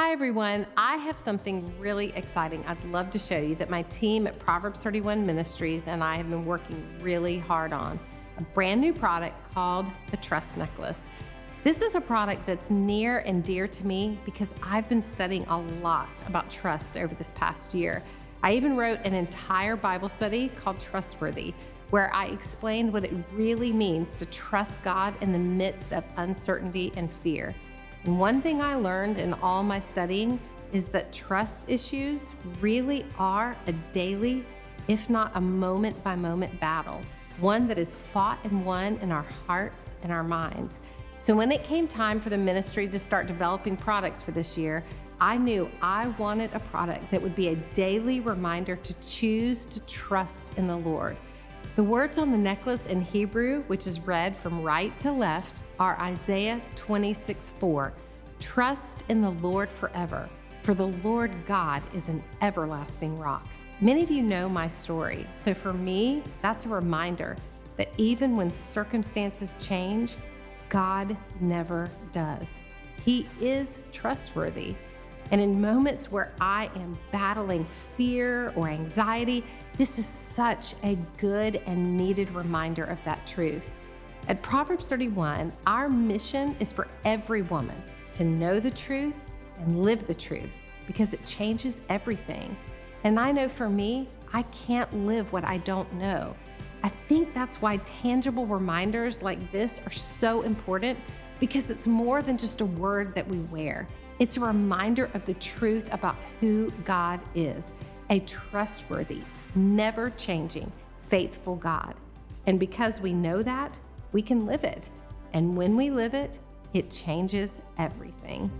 Hi, everyone. I have something really exciting I'd love to show you that my team at Proverbs 31 Ministries and I have been working really hard on. A brand new product called the Trust Necklace. This is a product that's near and dear to me because I've been studying a lot about trust over this past year. I even wrote an entire Bible study called Trustworthy, where I explained what it really means to trust God in the midst of uncertainty and fear. One thing I learned in all my studying is that trust issues really are a daily, if not a moment by moment battle, one that is fought and won in our hearts and our minds. So when it came time for the ministry to start developing products for this year, I knew I wanted a product that would be a daily reminder to choose to trust in the Lord. The words on the necklace in Hebrew, which is read from right to left, are Isaiah 26 4. Trust in the Lord forever, for the Lord God is an everlasting rock. Many of you know my story, so for me, that's a reminder that even when circumstances change, God never does. He is trustworthy. And in moments where I am battling fear or anxiety, this is such a good and needed reminder of that truth. At Proverbs 31, our mission is for every woman to know the truth and live the truth because it changes everything. And I know for me, I can't live what I don't know. I think that's why tangible reminders like this are so important because it's more than just a word that we wear. It's a reminder of the truth about who God is a trustworthy, never changing, faithful God. And because we know that, we can live it. And when we live it, it changes everything.